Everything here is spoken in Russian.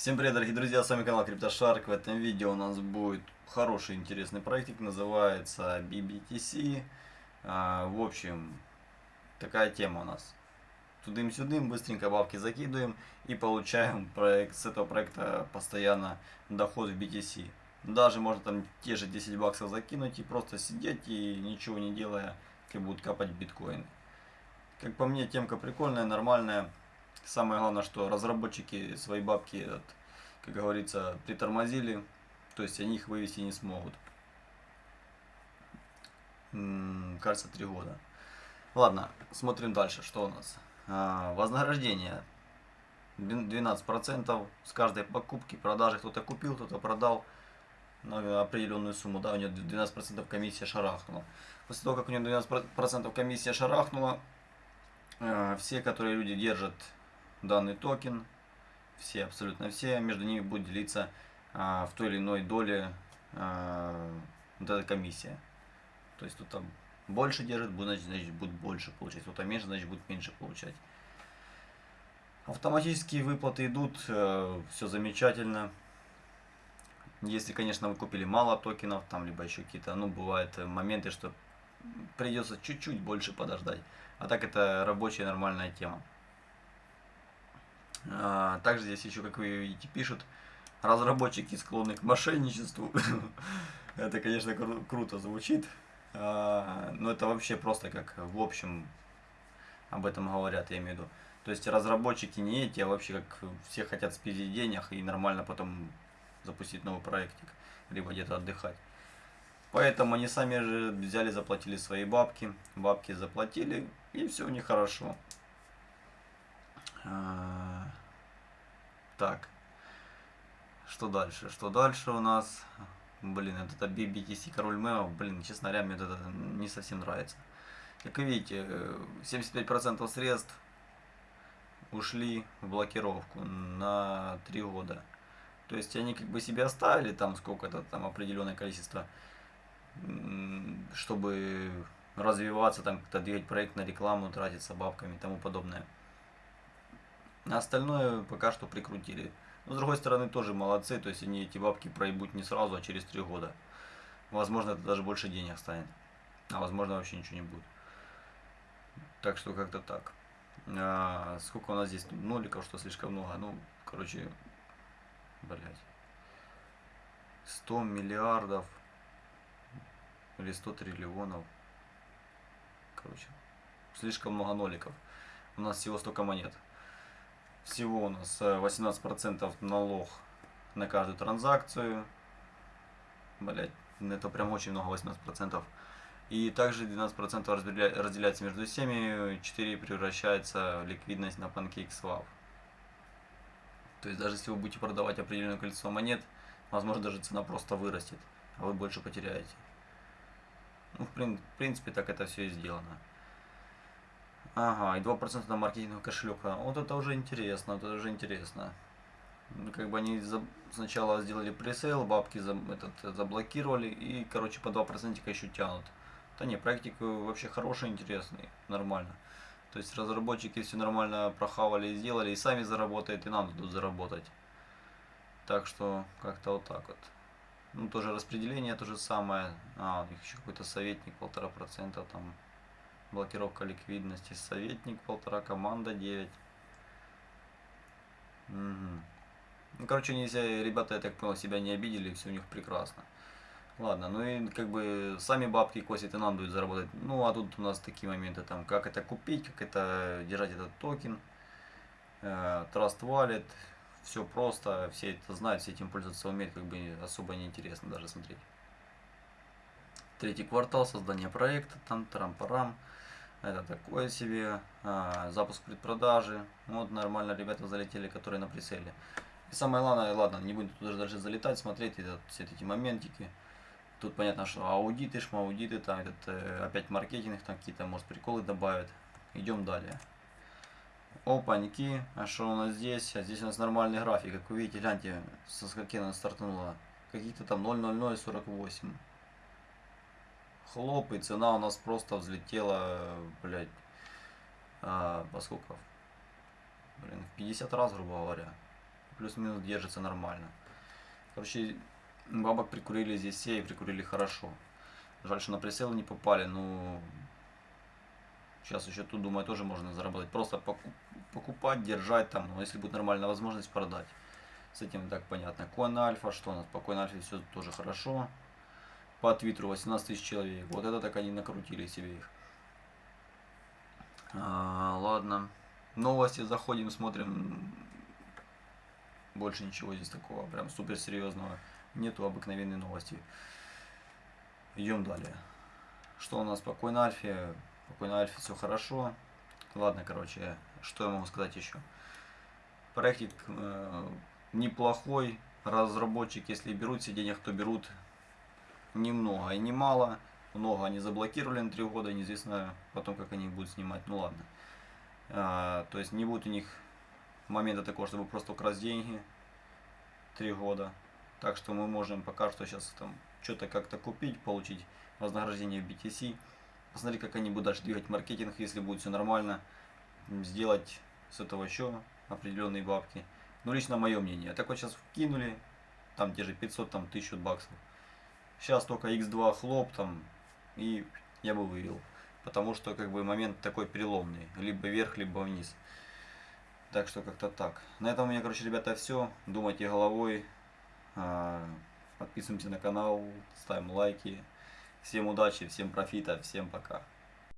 Всем привет, дорогие друзья, с вами канал CryptoShark. В этом видео у нас будет хороший интересный проектик, называется BBTC. А, в общем, такая тема у нас. Тудым-сюдым, быстренько бабки закидываем и получаем проект, с этого проекта постоянно доход в BTC. Даже можно там те же 10 баксов закинуть и просто сидеть и ничего не делая, как будут капать биткоины. Как по мне, темка прикольная, нормальная. Самое главное, что разработчики свои бабки, как говорится, притормозили, то есть они их вывести не смогут. М -м, кажется, три года. Ладно, смотрим дальше, что у нас. А, вознаграждение 12% с каждой покупки, продажи. Кто-то купил, кто-то продал на определенную сумму. Да, у него 12% комиссия шарахнула. После того, как у него 12% комиссия шарахнула, а, все, которые люди держат данный токен, все, абсолютно все, между ними будет делиться а, в той или иной доле а, вот эта комиссия. То есть тут там больше держит, будет, значит, будет больше получать. Кто-то меньше, значит, будет меньше получать. Автоматические выплаты идут, э, все замечательно. Если, конечно, вы купили мало токенов, там, либо еще какие-то, ну, бывают моменты, что придется чуть-чуть больше подождать. А так это рабочая нормальная тема. А, также здесь еще, как вы видите, пишут, разработчики склонны к мошенничеству. это, конечно, кру круто звучит. А, но это вообще просто как в общем об этом говорят, я имею в виду. То есть разработчики не эти, а вообще как все хотят спиздить денег и нормально потом запустить новый проектик, либо где-то отдыхать. Поэтому они сами же взяли, заплатили свои бабки, бабки заплатили, и все у них хорошо. Так. Что дальше? Что дальше у нас? Блин, это BBTC король мемов. Блин, честно говоря, мне это не совсем нравится. Как вы видите, 75% средств ушли в блокировку на 3 года. То есть они как бы себе оставили там сколько-то там определенное количество, чтобы развиваться, там как-то двигать проект на рекламу, тратиться бабками и тому подобное. А остальное пока что прикрутили. Но с другой стороны тоже молодцы, то есть они эти бабки проебут не сразу, а через три года. Возможно это даже больше денег станет. А возможно вообще ничего не будет. Так что как-то так. А, сколько у нас здесь ноликов, что слишком много. Ну, короче, блять. 100 миллиардов или 100 триллионов. Короче, слишком много ноликов. У нас всего столько монет. Всего у нас 18% э, налог на каждую транзакцию. Блять, это прям очень много, 18%. И также 12% разделяется между всеми, 4 превращается в ликвидность на PancakeSwap. То есть даже если вы будете продавать определенное количество монет, возможно даже цена просто вырастет, а вы больше потеряете. Ну, в принципе, так это все и сделано. Ага, и 2% на маркетинговый кошелек. Вот это уже интересно, это уже интересно. Как бы они за, сначала сделали пресейл, бабки за, этот, заблокировали и, короче, по 2% еще тянут. Да не, проектик вообще хороший, интересный, нормально. То есть разработчики все нормально прохавали и сделали, и сами заработают, и нам дадут заработать. Так что, как-то вот так вот. Ну, тоже распределение то же самое. А, у них еще какой-то советник, полтора процента там блокировка ликвидности, советник полтора, команда 9. Угу. Ну, короче, нельзя, ребята, я так понял, себя не обидели, все у них прекрасно. Ладно, ну и как бы сами бабки косят и нам дают заработать. Ну, а тут у нас такие моменты, там, как это купить, как это держать этот токен, э, Trust Wallet, все просто, все это знают, все этим пользоваться умеют, как бы особо не интересно даже смотреть. Третий квартал, создание проекта, там, трам-парам. -парам. Это такое себе. А, запуск предпродажи. Вот нормально ребята залетели, которые на прицеле. И самое главное, ладно, не будем туда дальше залетать, смотреть этот, все эти моментики. Тут понятно, что аудиты, шмаудиты, там этот, э, опять маркетинг, там какие-то, может, приколы добавят. Идем далее. Опаньки, а что у нас здесь? А здесь у нас нормальный график, как вы видите, гляньте, со скольки она стартанула. Какие-то там 0,0048 хлоп, и цена у нас просто взлетела, блядь, а, по сколько? Блин, в 50 раз, грубо говоря. плюс-минус держится нормально. Короче, бабок прикурили здесь все и прикурили хорошо. Жаль, что на прицел не попали, но сейчас еще тут, думаю, тоже можно заработать. Просто поку- покупать, держать там, но если будет нормальная возможность продать. С этим так понятно. Коин Альфа, что у нас? По Коин Альфе все тоже хорошо. По Твиттеру 18 тысяч человек. Вот это так они накрутили себе их. А, ладно. Новости заходим, смотрим. Больше ничего здесь такого, прям супер серьезного. Нету обыкновенной новости. Идем далее. Что у нас по Coin Альфе? По Coin Альфе все хорошо. Ладно, короче, что я могу сказать еще? Проектик э, неплохой. Разработчик, если берут все денег, то берут немного и немало. Много они заблокировали на три года, неизвестно потом, как они будут снимать. Ну ладно. А, то есть не будет у них момента такого, чтобы просто украсть деньги. Три года. Так что мы можем пока что сейчас там что-то как-то купить, получить вознаграждение в BTC. Посмотреть, как они будут дальше двигать маркетинг, если будет все нормально. Сделать с этого еще определенные бабки. Ну, лично мое мнение. Так вот сейчас вкинули, там те же 500, там 1000 баксов. Сейчас только x2 хлоп там, и я бы вывел. Потому что как бы момент такой переломный. Либо вверх, либо вниз. Так что как-то так. На этом у меня, короче, ребята, все. Думайте головой. А, Подписываемся на канал, ставим лайки. Всем удачи, всем профита, всем пока.